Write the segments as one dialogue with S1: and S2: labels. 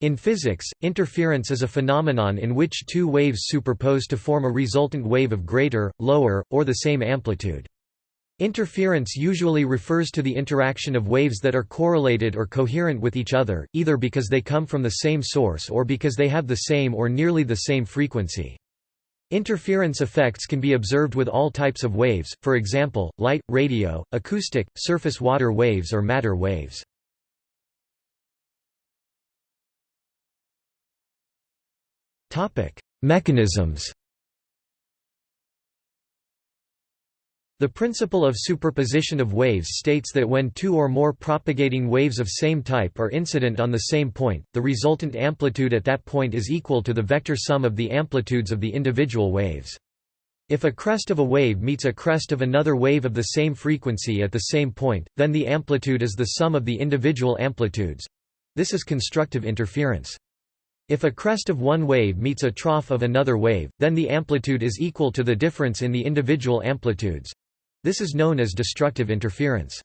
S1: In physics, interference is a phenomenon in which two waves superpose to form a resultant wave of greater, lower, or the same amplitude. Interference usually refers to the interaction of waves that are correlated or coherent with each other, either because they come from the same source or because they have the same or nearly the same frequency. Interference effects can be observed with all types of waves, for example, light, radio, acoustic, surface water waves or matter waves. Mechanisms The principle of superposition of waves states that when two or more propagating waves of same type are incident on the same point, the resultant amplitude at that point is equal to the vector sum of the amplitudes of the individual waves. If a crest of a wave meets a crest of another wave of the same frequency at the same point, then the amplitude is the sum of the individual amplitudes. This is constructive interference. If a crest of one wave meets a trough of another wave, then the amplitude is equal to the difference in the individual amplitudes. This is known as destructive interference.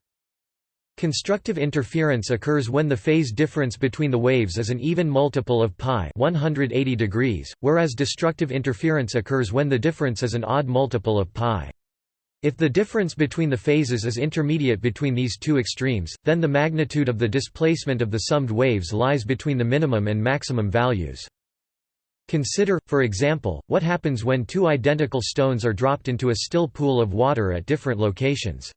S1: Constructive interference occurs when the phase difference between the waves is an even multiple of pi 180 degrees, whereas destructive interference occurs when the difference is an odd multiple of pi. If the difference between the phases is intermediate between these two extremes, then the magnitude of the displacement of the summed waves lies between the minimum and maximum values. Consider, for example, what happens when two identical stones are dropped into a still pool of water at different locations.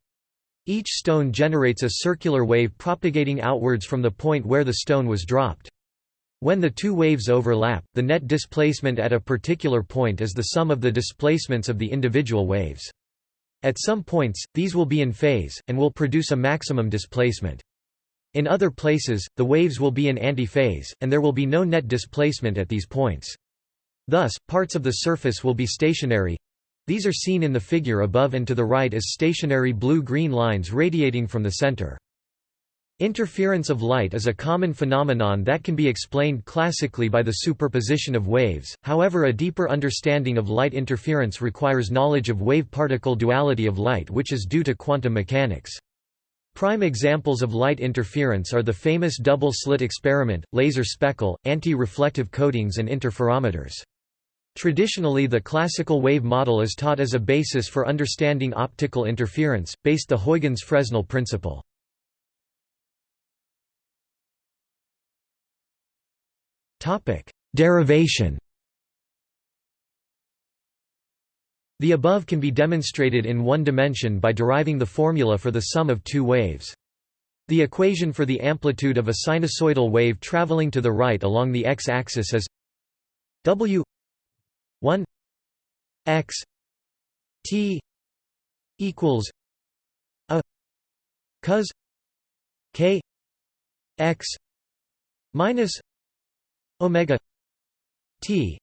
S1: Each stone generates a circular wave propagating outwards from the point where the stone was dropped. When the two waves overlap, the net displacement at a particular point is the sum of the displacements of the individual waves. At some points, these will be in phase, and will produce a maximum displacement. In other places, the waves will be in antiphase, and there will be no net displacement at these points. Thus, parts of the surface will be stationary. These are seen in the figure above and to the right as stationary blue-green lines radiating from the center. Interference of light is a common phenomenon that can be explained classically by the superposition of waves, however a deeper understanding of light interference requires knowledge of wave-particle duality of light which is due to quantum mechanics. Prime examples of light interference are the famous double-slit experiment, laser speckle, anti-reflective coatings and interferometers. Traditionally the classical wave model is taught as a basis for understanding optical interference, based the Huygens-Fresnel principle. Derivation The above can be demonstrated in one dimension by deriving the formula for the sum of two waves. The equation for the amplitude of a sinusoidal wave traveling to the right along the x-axis is w 1 x t equals a cos k x minus omega t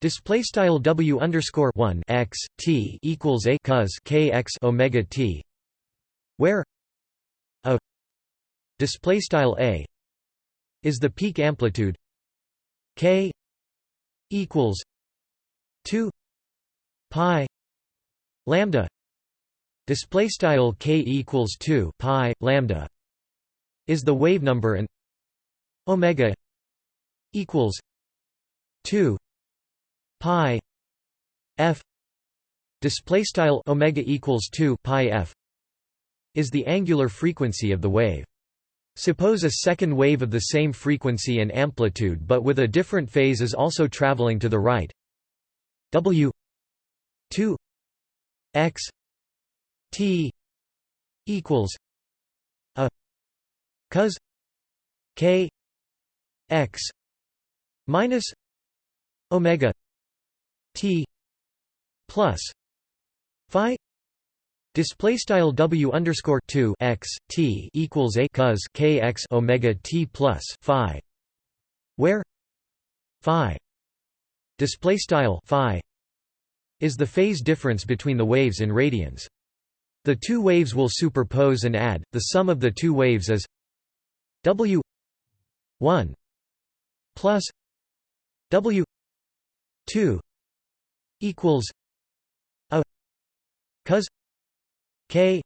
S1: Display style W underscore one x T equals a cos k x omega T where a display style a is the peak amplitude k equals 2 pi lambda display style k equals 2 pi lambda is the wave number and omega equals 2 pi f. Display style omega equals 2 pi f is the angular frequency of the wave. Suppose a second wave of the same frequency and amplitude but with a different phase is also traveling to the right. W 2 x t equals a cos k x minus omega T plus Phi Display style W underscore two x T equals a cos k x omega T plus Phi, where Phi display style Phi is the phase difference between the waves in radians. The two waves will superpose and add. The sum of the two waves is W one plus W two equals a cos k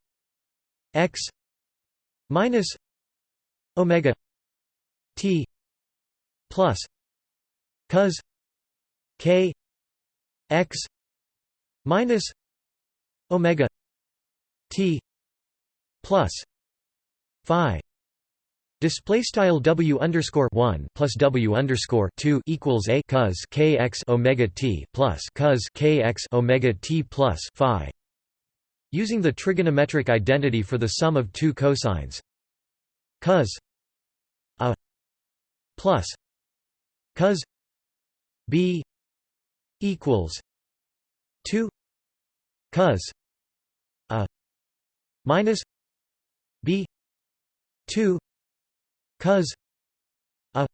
S1: x minus omega t plus cos k x minus omega t plus phi Display style W underscore one plus W underscore two equals a cos kx omega t plus cos kx omega t plus phi. Using the trigonometric identity for the sum of two cosines, cos a plus cos b equals two cos a minus b two cos a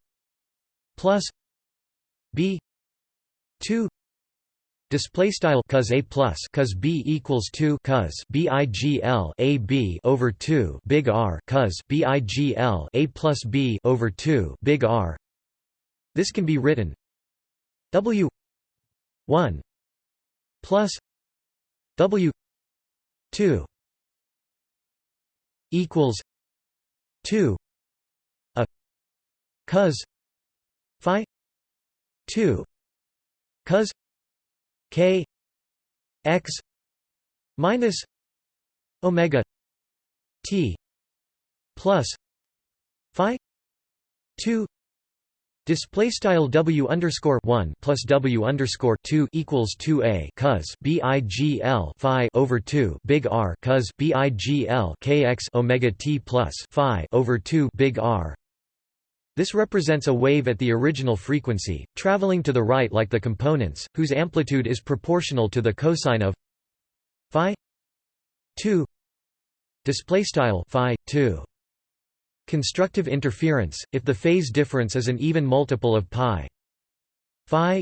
S1: plus b 2 display style cos a plus cos b equals 2 cos bigl a b over 2 big r cos bigl a plus b over 2 big r. This can be written w 1 plus w 2 equals 2 cos phi 2 cos k x minus omega t plus phi 2 Display style W underscore one plus W underscore two equals two A cos BIGL Phi over two big R cos BIGL KX Omega T plus Phi over two big R this represents a wave at the original frequency, traveling to the right like the components, whose amplitude is proportional to the cosine of phi 2 display style phi 2 constructive interference if the phase difference is an even multiple of pi phi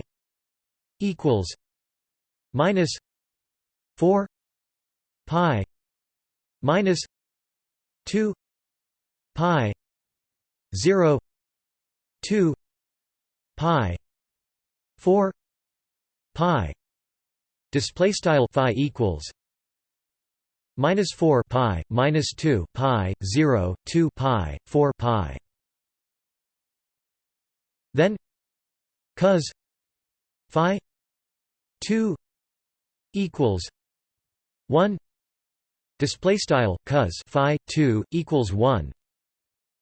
S1: equals minus 4 pi minus 2 pi 0 2 pi 4 pi. Display style phi equals minus 4 pi minus 2 pi 0 2 pi 4 pi. Then cos phi 2 equals 1 display style cos phi 2 equals 1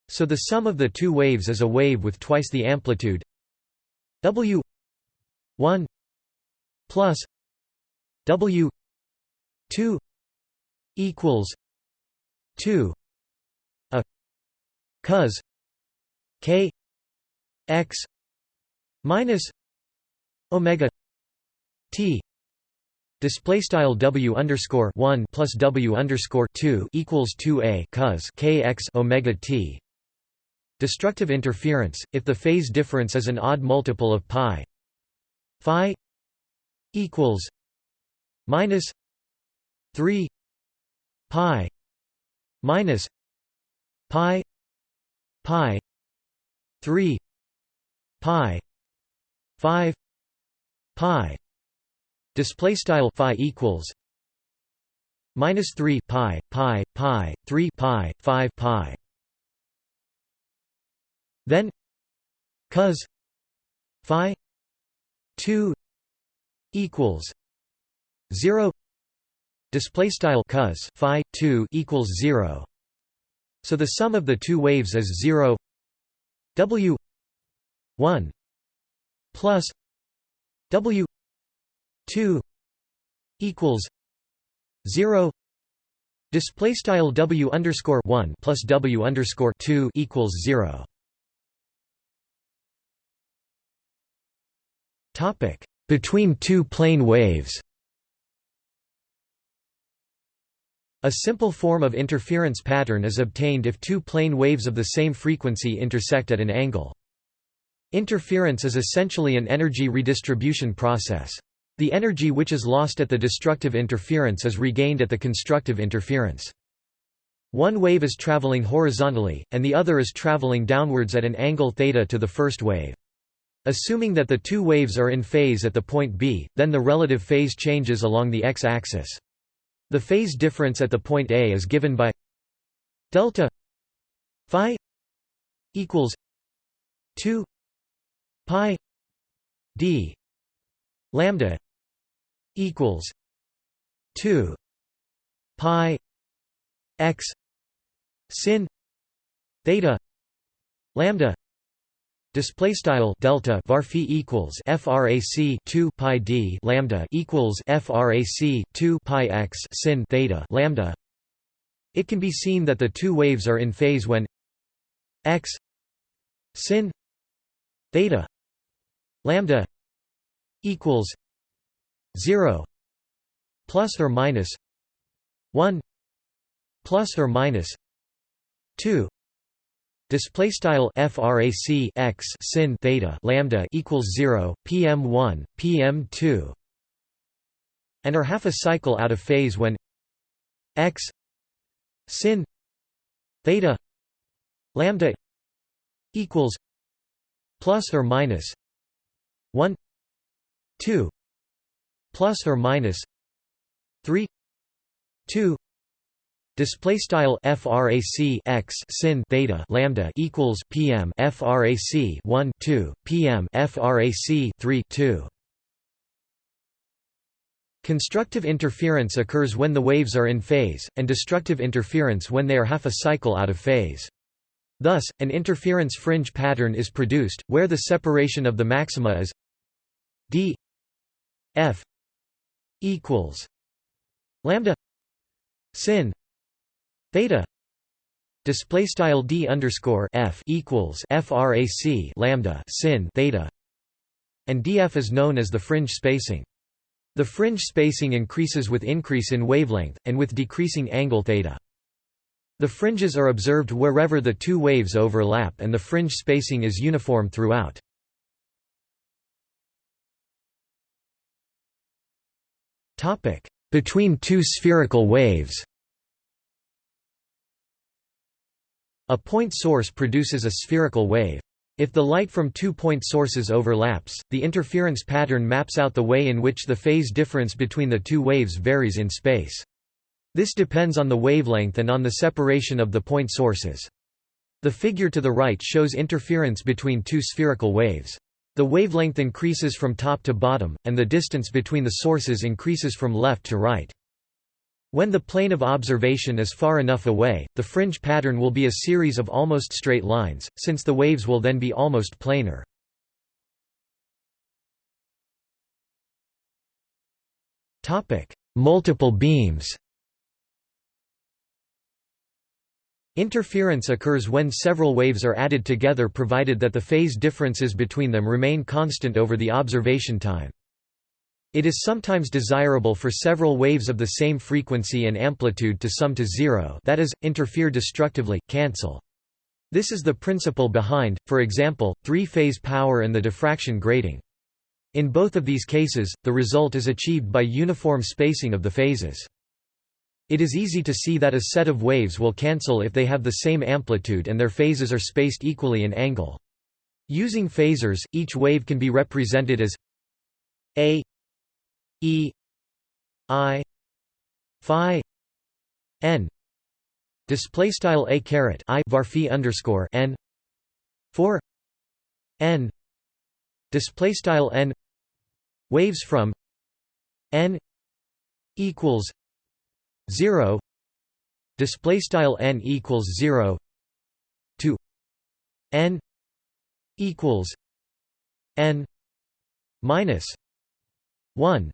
S1: so the sum of the two waves is a wave with twice the amplitude. W 1 plus W 2 equals 2 a cos k x minus omega t Display style W underscore one plus W underscore two equals two A cos K x Omega T Destructive interference, if the phase difference is an odd multiple of pi. Phi equals minus 3 pi minus pi pi 3 pi 5 pi. Display style phi equals minus 3 pi pi pi 3 pi 5 pi then cos phi 2 equals 0 display style cos phi 2 equals 0 so the sum of the two waves is 0 w 1 plus w 2 equals 0 display style w underscore 1 plus w underscore 2 equals 0 Between two plane waves A simple form of interference pattern is obtained if two plane waves of the same frequency intersect at an angle. Interference is essentially an energy redistribution process. The energy which is lost at the destructive interference is regained at the constructive interference. One wave is traveling horizontally, and the other is traveling downwards at an angle θ to the first wave. Assuming that the two waves are in phase at the point B, then the relative phase changes along the x-axis. The phase difference at the point A is given by delta phi equals 2 pi d lambda equals 2 pi x sin theta lambda display style delta varphi equals frac 2 pi d lambda equals frac 2 pi x sin theta lambda. It can be seen that the two waves are in phase when x sin theta lambda equals 0 plus or minus 1 plus or minus 2 display style frac x sin theta lambda equals 0 pm1 pm2 and are half a cycle out of phase when x sin theta lambda equals plus or minus 1 2 plus or minus 3 2 Display style frac x sin theta lambda equals pm frac 1 2 pm frac 3 2. Constructive interference occurs when the waves are in phase, and destructive interference when they are half a cycle out of phase. Thus, an interference fringe pattern is produced, where the separation of the maxima is d f equals lambda sin theta display style d underscore f equals frac lambda sin theta and df is known as the fringe spacing. The fringe spacing increases with increase in wavelength and with decreasing angle theta. The fringes are observed wherever the two waves overlap and the fringe spacing is uniform throughout. Topic. Between two spherical waves A point source produces a spherical wave. If the light from two point sources overlaps, the interference pattern maps out the way in which the phase difference between the two waves varies in space. This depends on the wavelength and on the separation of the point sources. The figure to the right shows interference between two spherical waves. The wavelength increases from top to bottom, and the distance between the sources increases from left to right. When the plane of observation is far enough away, the fringe pattern will be a series of almost straight lines, since the waves will then be almost planar. Multiple beams Interference occurs when several waves are added together provided that the phase differences between them remain constant over the observation time. It is sometimes desirable for several waves of the same frequency and amplitude to sum to zero that is, interfere destructively, cancel. This is the principle behind, for example, three-phase power and the diffraction grating. In both of these cases, the result is achieved by uniform spacing of the phases. It is easy to see that a set of waves will cancel if they have the same amplitude and their phases are spaced equally in angle. Using phasors, each wave can be represented as a E I Phi N display style a caret I varphi underscore N four N display style N waves from N equals zero display style N equals zero to N equals N minus one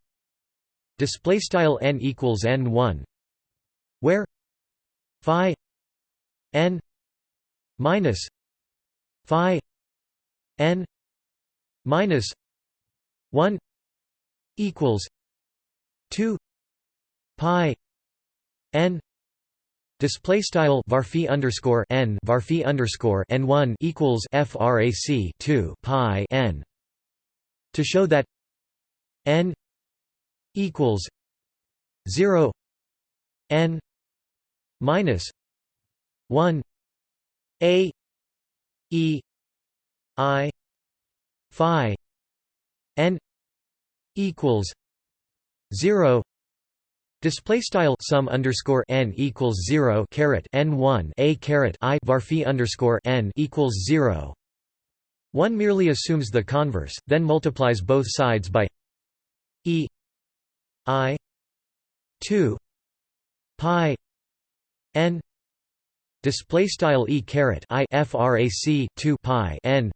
S1: display style n equals n1 where phi n minus phi n minus 1 equals 2 pi n display style varphi underscore n varphi underscore n1 equals frac 2 pi n to show that n equals 0 n minus 1 a e i phi n equals 0 Display style sum underscore n equals zero caret n one a caret i varphi underscore n equals zero. One merely assumes the converse, then multiplies both sides by e i 2 pi n display style e caret i frac 2 pi n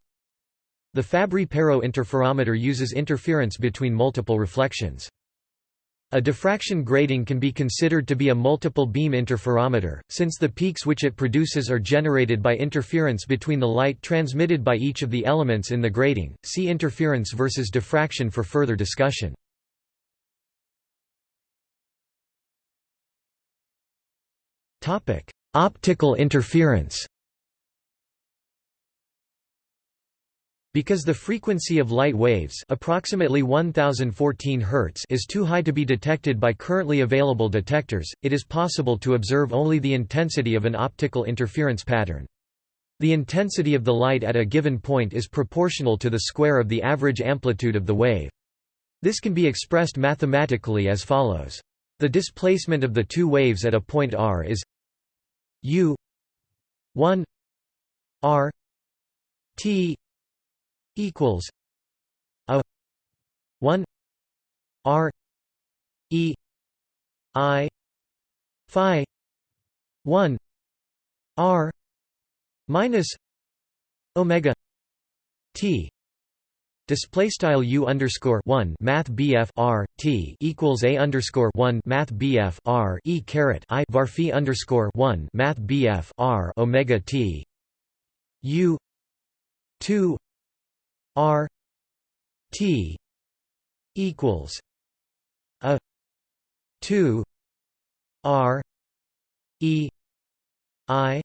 S1: the Fabry-Perot interferometer uses interference between multiple reflections. A diffraction grating can be considered to be a multiple beam interferometer, since the peaks which it produces are generated by interference between the light transmitted by each of the elements in the grating. See interference versus diffraction for further discussion. Optical interference. Because the frequency of light waves approximately 1014 Hz is too high to be detected by currently available detectors, it is possible to observe only the intensity of an optical interference pattern. The intensity of the light at a given point is proportional to the square of the average amplitude of the wave. This can be expressed mathematically as follows. The displacement of the two waves at a point r is u 1 r t equals a 1 r e i phi 1 r minus omega t Display style u underscore one Math BF R T equals a underscore one Math BF R E caret I var underscore one Math BF R Omega T. U two R T equals a two R E I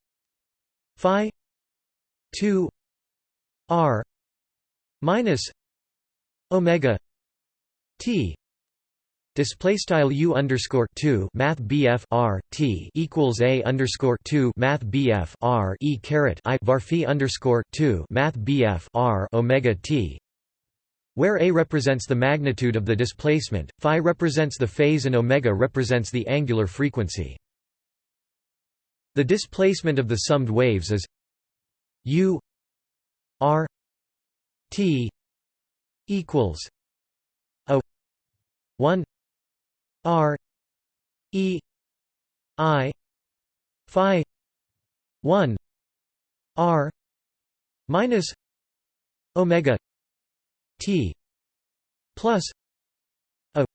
S1: Phi two R minus Omega T Display style u underscore two Math BF R T equals a underscore two Math BF R E caret I var phi underscore two Math BF R Omega T where a represents the magnitude of the displacement, phi represents the phase and omega represents the angular frequency. The displacement of the summed waves is u r t equals a 1 R E I Phi one R minus Omega T plus a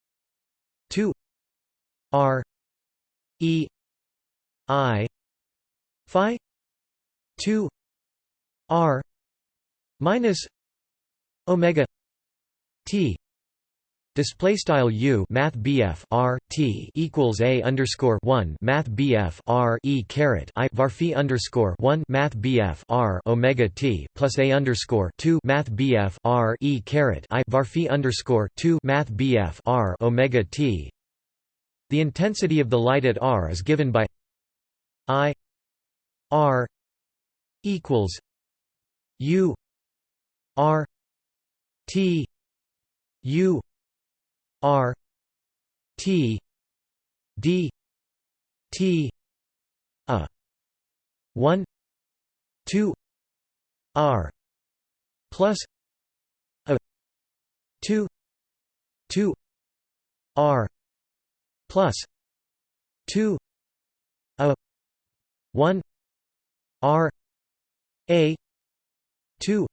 S1: two R E I Phi two R minus Omega T Display style u math bf r t equals a underscore one math bf r e caret i var phi underscore one math bf r omega t plus a underscore two math bf r e caret i var phi underscore two math bf r omega t. The intensity of the light at r is given by i r equals u r t u R T D T a one two R plus a two two R plus two a one R A two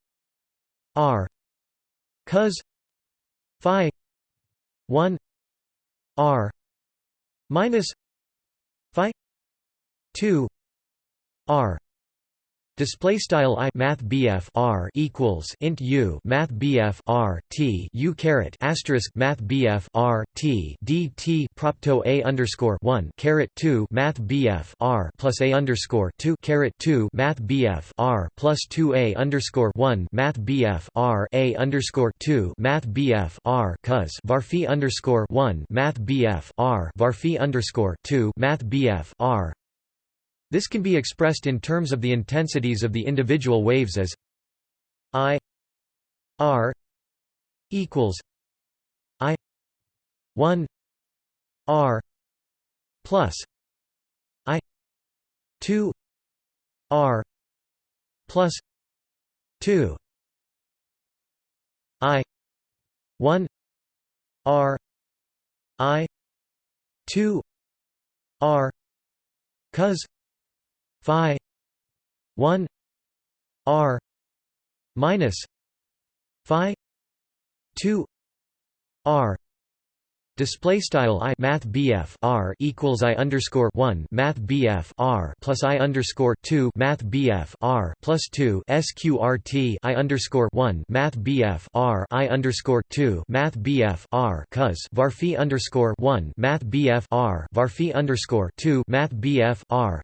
S1: R cos phi 1 r minus phi 2 r Display style i math bf r equals int u math bf r t u caret asterisk math bf r t d t propto a underscore one caret two math bf r plus a underscore two caret two math bf r plus two a underscore one math bf r a underscore two math bf r cos varphi underscore one math bf r varphi underscore two math bf r this can be expressed in terms of the intensities of the individual waves as I R equals I 1 R plus I 2 R plus 2 I 1 r i 2 r cos phi 1 r minus phi 2 r Display style i math BF r equals i underscore one math BF r plus i underscore two math BF r plus two sqrt i underscore one math BF r i underscore two math BF r cos varphi underscore one math BF r varphi underscore two math BF r.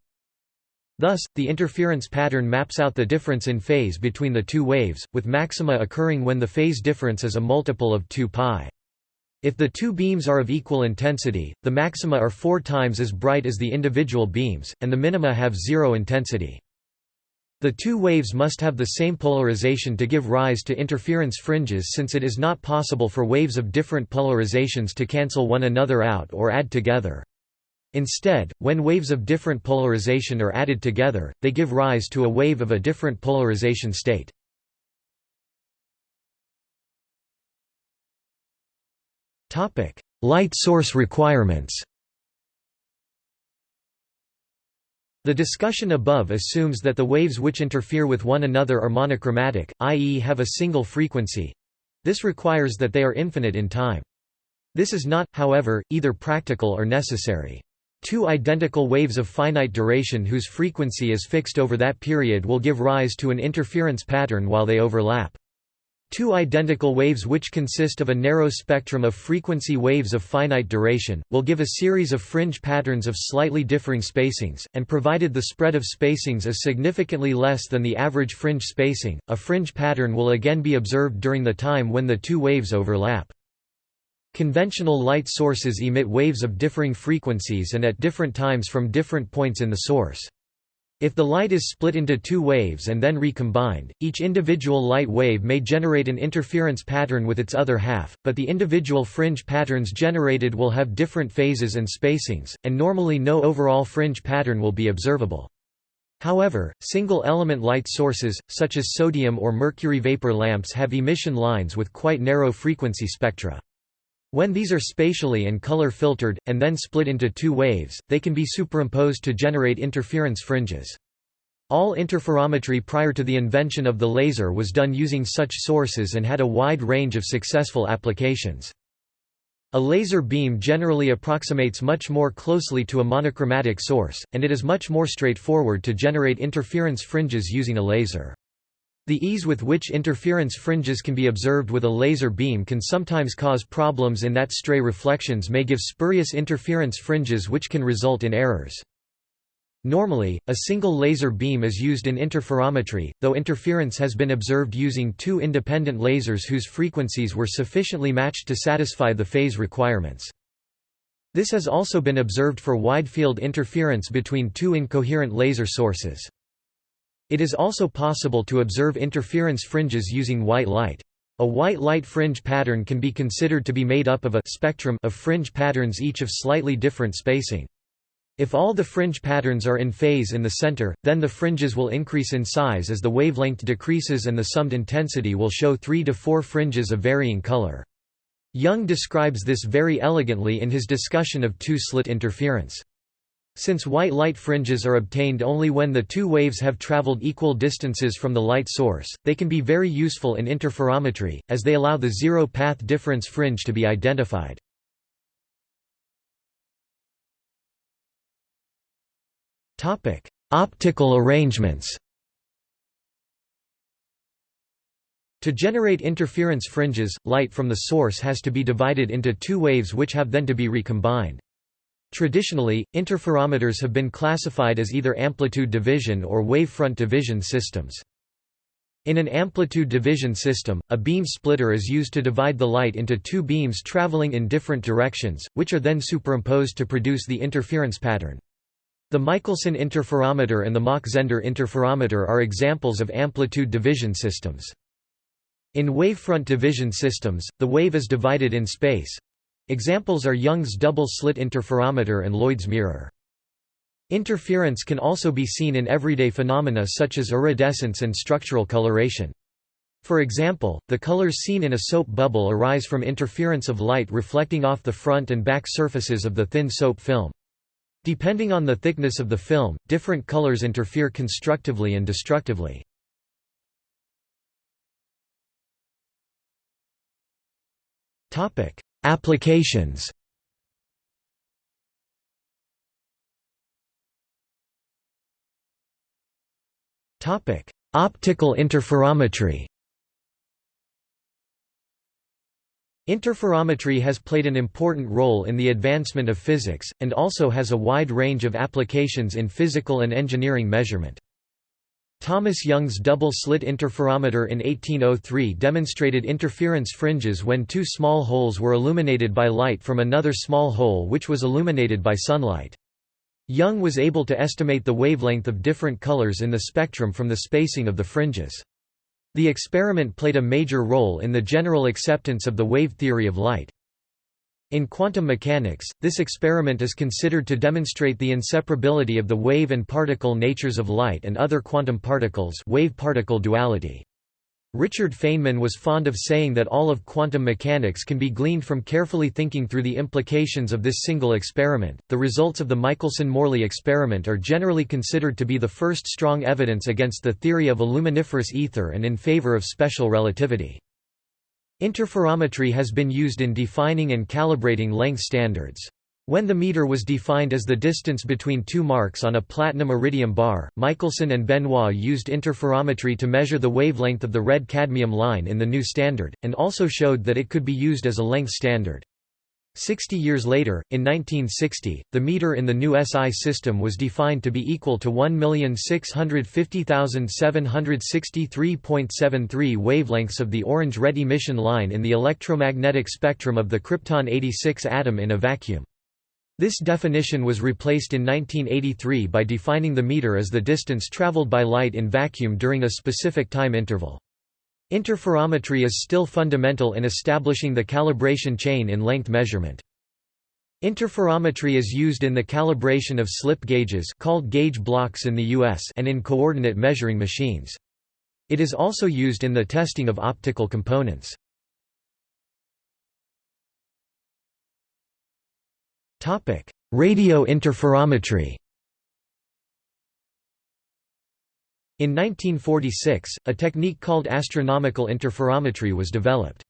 S1: Thus, the interference pattern maps out the difference in phase between the two waves, with maxima occurring when the phase difference is a multiple of 2 pi. If the two beams are of equal intensity, the maxima are four times as bright as the individual beams, and the minima have zero intensity. The two waves must have the same polarization to give rise to interference fringes since it is not possible for waves of different polarizations to cancel one another out or add together. Instead, when waves of different polarization are added together, they give rise to a wave of a different polarization state. Light source requirements. The discussion above assumes that the waves which interfere with one another are monochromatic, i.e. have a single frequency. This requires that they are infinite in time. This is not, however, either practical or necessary. Two identical waves of finite duration whose frequency is fixed over that period will give rise to an interference pattern while they overlap. Two identical waves which consist of a narrow spectrum of frequency waves of finite duration, will give a series of fringe patterns of slightly differing spacings, and provided the spread of spacings is significantly less than the average fringe spacing, a fringe pattern will again be observed during the time when the two waves overlap. Conventional light sources emit waves of differing frequencies and at different times from different points in the source. If the light is split into two waves and then recombined, each individual light wave may generate an interference pattern with its other half, but the individual fringe patterns generated will have different phases and spacings, and normally no overall fringe pattern will be observable. However, single-element light sources, such as sodium or mercury vapor lamps have emission lines with quite narrow frequency spectra. When these are spatially and color filtered, and then split into two waves, they can be superimposed to generate interference fringes. All interferometry prior to the invention of the laser was done using such sources and had a wide range of successful applications. A laser beam generally approximates much more closely to a monochromatic source, and it is much more straightforward to generate interference fringes using a laser. The ease with which interference fringes can be observed with a laser beam can sometimes cause problems in that stray reflections may give spurious interference fringes which can result in errors. Normally, a single laser beam is used in interferometry, though interference has been observed using two independent lasers whose frequencies were sufficiently matched to satisfy the phase requirements. This has also been observed for wide-field interference between two incoherent laser sources. It is also possible to observe interference fringes using white light. A white light fringe pattern can be considered to be made up of a spectrum of fringe patterns each of slightly different spacing. If all the fringe patterns are in phase in the center, then the fringes will increase in size as the wavelength decreases and the summed intensity will show three to four fringes of varying color. Young describes this very elegantly in his discussion of two-slit interference. Since white light fringes are obtained only when the two waves have traveled equal distances from the light source, they can be very useful in interferometry, as they allow the zero-path difference fringe to be identified. Optical arrangements To generate interference fringes, light from the source has to be divided into two waves which have then to be recombined. Traditionally, interferometers have been classified as either amplitude division or wavefront division systems. In an amplitude division system, a beam splitter is used to divide the light into two beams traveling in different directions, which are then superimposed to produce the interference pattern. The Michelson interferometer and the Mach-Zehnder interferometer are examples of amplitude division systems. In wavefront division systems, the wave is divided in space, Examples are Young's double-slit interferometer and Lloyd's mirror. Interference can also be seen in everyday phenomena such as iridescence and structural coloration. For example, the colors seen in a soap bubble arise from interference of light reflecting off the front and back surfaces of the thin soap film. Depending on the thickness of the film, different colors interfere constructively and destructively. Applications Optical interferometry Interferometry has played an important role in the advancement of physics, and also has a wide range of applications in physical and engineering measurement. Thomas Young's double-slit interferometer in 1803 demonstrated interference fringes when two small holes were illuminated by light from another small hole which was illuminated by sunlight. Young was able to estimate the wavelength of different colors in the spectrum from the spacing of the fringes. The experiment played a major role in the general acceptance of the wave theory of light. In quantum mechanics, this experiment is considered to demonstrate the inseparability of the wave and particle natures of light and other quantum particles wave-particle duality. Richard Feynman was fond of saying that all of quantum mechanics can be gleaned from carefully thinking through the implications of this single experiment. The results of the Michelson-Morley experiment are generally considered to be the first strong evidence against the theory of a luminiferous ether and in favor of special relativity. Interferometry has been used in defining and calibrating length standards. When the meter was defined as the distance between two marks on a platinum iridium bar, Michelson and Benoit used interferometry to measure the wavelength of the red cadmium line in the new standard, and also showed that it could be used as a length standard. Sixty years later, in 1960, the meter in the new SI system was defined to be equal to 1,650,763.73 wavelengths of the orange-red emission line in the electromagnetic spectrum of the krypton-86 atom in a vacuum. This definition was replaced in 1983 by defining the meter as the distance traveled by light in vacuum during a specific time interval. Interferometry is still fundamental in establishing the calibration chain in length measurement. Interferometry is used in the calibration of slip gauges called gauge blocks in the US and in coordinate measuring machines. It is also used in the testing of optical components. Radio interferometry In 1946, a technique called astronomical interferometry was developed.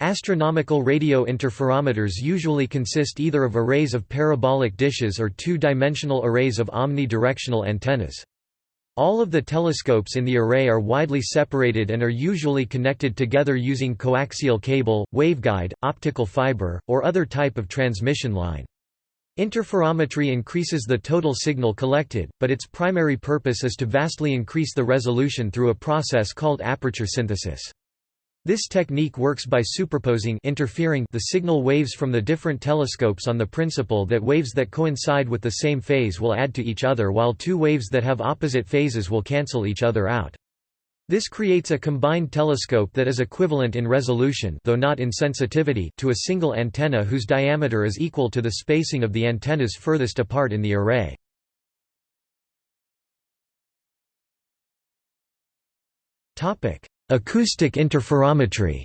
S1: Astronomical radio interferometers usually consist either of arrays of parabolic dishes or two-dimensional arrays of omnidirectional antennas. All of the telescopes in the array are widely separated and are usually connected together using coaxial cable, waveguide, optical fiber, or other type of transmission line. Interferometry increases the total signal collected, but its primary purpose is to vastly increase the resolution through a process called aperture synthesis. This technique works by superposing interfering the signal waves from the different telescopes on the principle that waves that coincide with the same phase will add to each other while two waves that have opposite phases will cancel each other out. This creates a combined telescope that is equivalent in resolution though not in sensitivity to a single antenna whose diameter is equal to the spacing of the antennas furthest apart in the array. Acoustic interferometry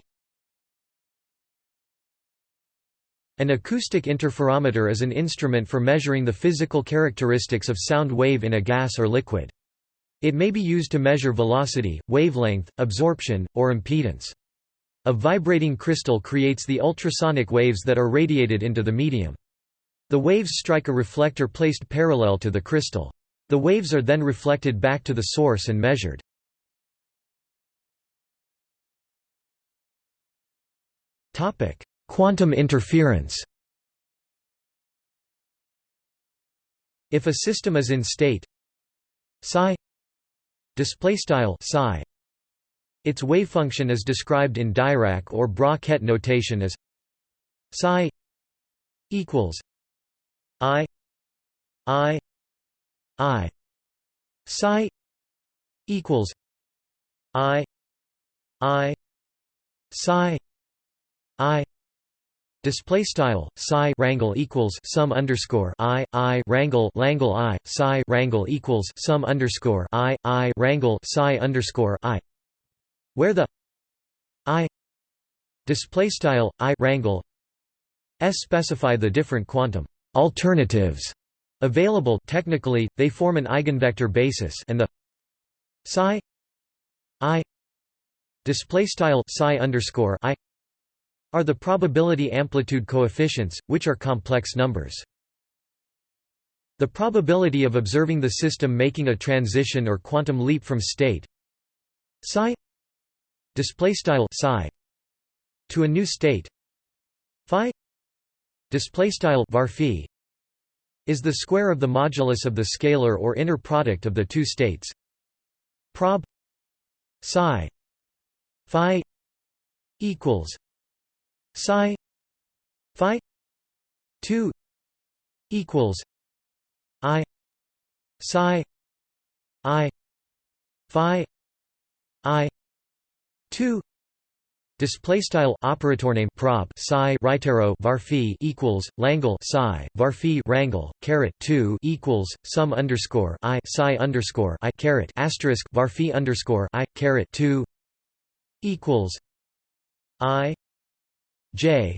S1: An acoustic interferometer is an instrument for measuring the physical characteristics of sound wave in a gas or liquid. It may be used to measure velocity, wavelength, absorption, or impedance. A vibrating crystal creates the ultrasonic waves that are radiated into the medium. The waves strike a reflector placed parallel to the crystal. The waves are then reflected back to the source and measured. Quantum interference If a system is in state psi display style psi. Its wave function is described in Dirac or Bra-Ket notation as psi equals i i i. Psi equals i i. Psi i Display style psi rangle equals sum underscore i i rangle langle i psi rangle equals sum underscore i i rangle psi underscore i, where the i display style i rangle s specify the different quantum alternatives available. Technically they form an eigenvector basis and the psi i display style psi underscore i are the probability amplitude coefficients which are complex numbers. The probability of observing the system making a transition or quantum leap from state psi display style psi to a new state phi display style var is the square of the modulus of the scalar or inner product of the two states. Prob psi phi equals psi phi 2 equals i psi i phi i 2 Display style operator name prob psi right arrow var equals langle psi var rangle caret two equals sum underscore i psi underscore i caret asterisk var underscore i caret two equals i j.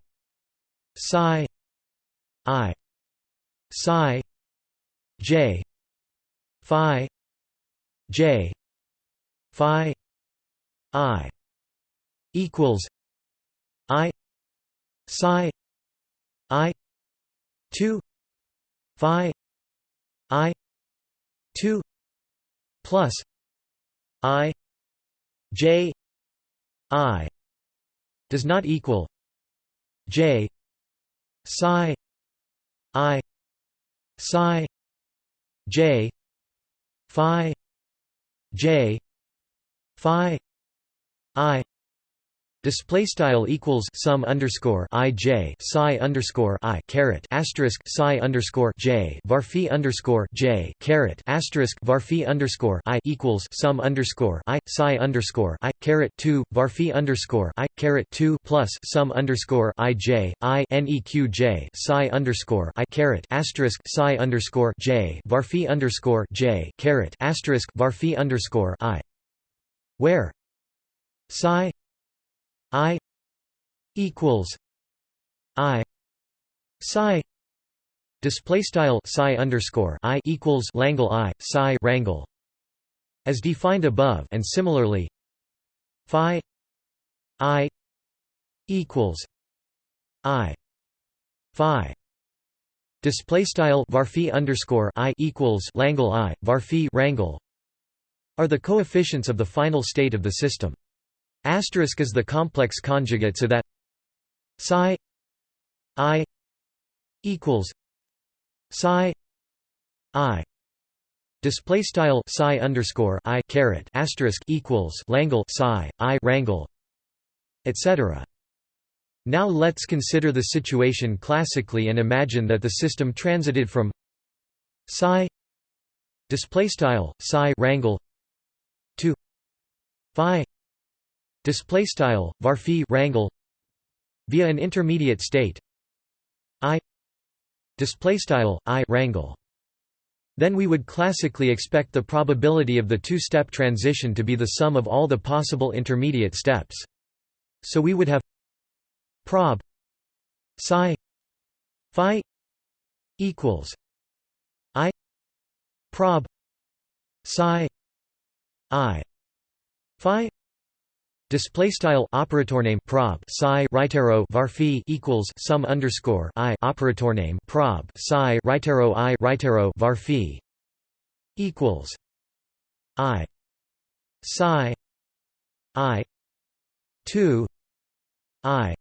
S1: Psi. I. Psi. J. Phi. J. Phi. I. Equals I. Psi. I. Two. Phi. I. Two. Plus I. J. I. Does not equal J psi I psi J Phi J Phi I Display style equals sum underscore i j psi underscore i caret asterisk psi underscore j varphi underscore j caret asterisk varphi underscore i equals sum underscore i psi underscore i caret two varphi underscore i caret two plus sum underscore i j i neq j psi underscore i caret asterisk psi underscore j varphi underscore j caret asterisk varphi underscore i. Where? Psi I equals I psi display style psi underscore I equals Langle I psi rangle as defined above and similarly phi I equals I phi display style varphi underscore I equals Langle I varphi rangle are the coefficients of the final state of the system Asterisk is the complex conjugate so that psi i equals psi i display style psi underscore i caret asterisk equals langle psi i rangle etc. Now let's consider the situation classically and imagine that the system transited from psi display style psi rangle to phi display style varphi rangle via an intermediate state i display style i rangle then we would classically expect the probability of the two-step transition to be the sum of all the possible intermediate steps. So we would have prob psi phi equals i prob psi i phi Display style operator name prob psi right arrow var equals sum underscore i operator name prob psi right arrow i right arrow var equals i psi i two i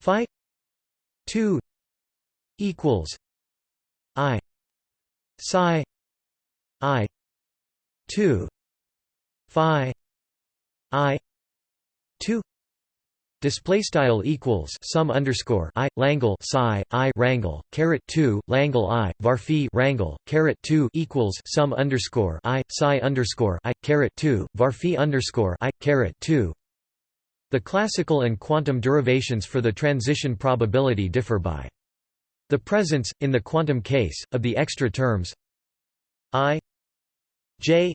S1: phi two equals i psi i two phi i 2 display style equals sum underscore i langle psi i rangle caret 2 langle i varphi rangle caret 2 equals sum underscore i psi underscore i caret 2 varphi underscore i caret 2 the classical and quantum derivations for the transition probability differ by the presence in the quantum case of the extra terms i j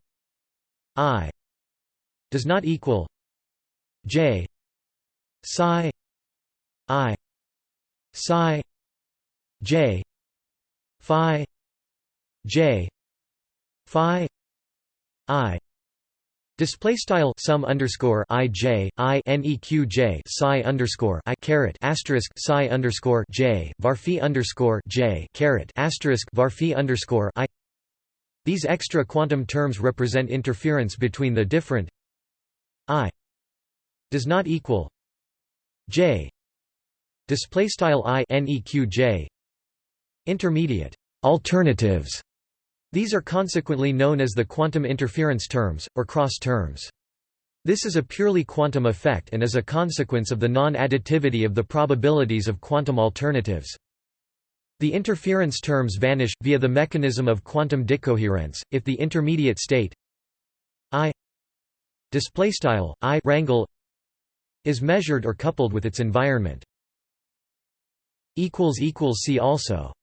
S1: i does not equal J. Psi. I. Psi. J. Phi. J. Phi. I. Display style sum underscore i j i neq j psi underscore i caret asterisk psi underscore j varphi underscore j caret asterisk varphi underscore i. These extra quantum terms represent interference between the different does not equal j display style i neq intermediate alternatives these are consequently known as the quantum interference terms, or cross terms. This is a purely quantum effect and is a consequence of the non-additivity of the probabilities of quantum alternatives. The interference terms vanish, via the mechanism of quantum decoherence, if the intermediate state I display style I rangle is measured or coupled with its environment. See also